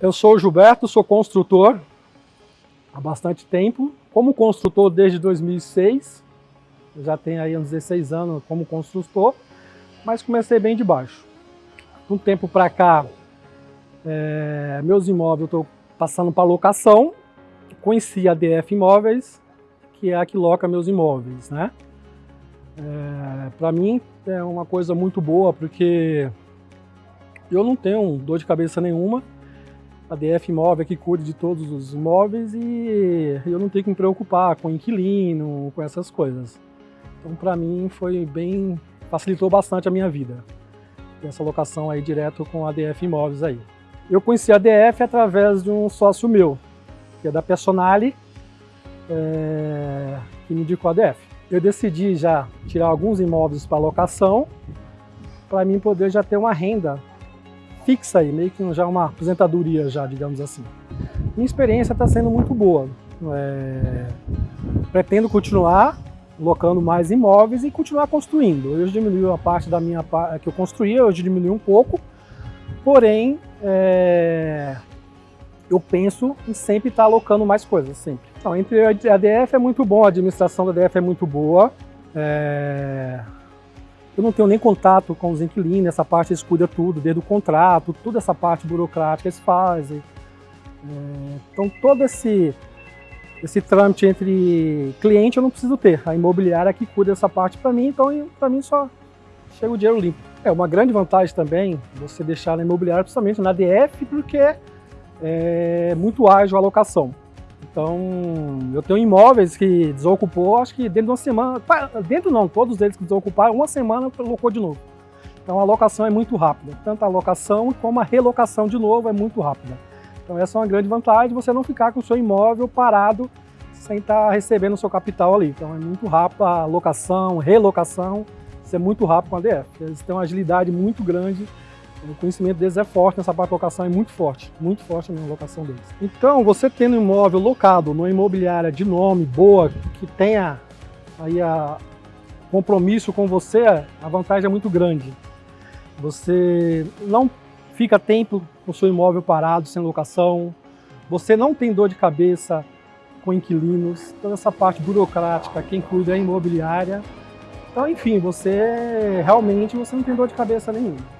Eu sou o Gilberto, sou construtor há bastante tempo. Como construtor desde 2006, eu já tenho aí uns 16 anos como construtor, mas comecei bem de baixo. Um tempo para cá, é, meus imóveis eu estou passando para locação, conheci a DF Imóveis, que é a que loca meus imóveis, né? É, para mim é uma coisa muito boa, porque eu não tenho dor de cabeça nenhuma, a DF Imóvel que cuida de todos os imóveis e eu não tenho que me preocupar com inquilino, com essas coisas. Então, para mim, foi bem... facilitou bastante a minha vida. Essa locação aí direto com a DF Imóveis aí. Eu conheci a DF através de um sócio meu, que é da Personale, é, que me indicou a DF. Eu decidi já tirar alguns imóveis para locação, para mim poder já ter uma renda fixa aí, meio que já uma aposentadoria já, digamos assim. Minha experiência está sendo muito boa. É... Pretendo continuar locando mais imóveis e continuar construindo. Hoje diminuiu a parte da minha que eu construía, hoje diminuiu um pouco, porém é... eu penso em sempre estar tá alocando mais coisas, sempre. Então, entre a DF é muito bom, a administração da DF é muito boa. É... Eu não tenho nem contato com os inquilinos, essa parte eles cuidam tudo, desde o contrato, toda essa parte burocrática eles fazem. É, então todo esse, esse trâmite entre cliente eu não preciso ter, a imobiliária que cuida dessa parte para mim, então para mim só chega o dinheiro limpo. É uma grande vantagem também você deixar na imobiliária, principalmente na DF, porque é muito ágil a alocação. Então, eu tenho imóveis que desocupou, acho que dentro de uma semana, dentro não, todos eles que desocuparam, uma semana colocou de novo. Então a alocação é muito rápida, tanto a alocação como a relocação de novo é muito rápida. Então essa é uma grande vantagem, você não ficar com o seu imóvel parado sem estar recebendo o seu capital ali. Então é muito rápido a alocação, relocação, isso é muito rápido com a DF. Eles têm uma agilidade muito grande o conhecimento deles é forte nessa parte de locação, é muito forte, muito forte na locação deles. Então, você tendo um imóvel locado numa imobiliária de nome, boa, que tenha aí a compromisso com você, a vantagem é muito grande. Você não fica tempo com o seu imóvel parado, sem locação, você não tem dor de cabeça com inquilinos, toda essa parte burocrática, quem cuida é a imobiliária. Então, enfim, você realmente você não tem dor de cabeça nenhuma.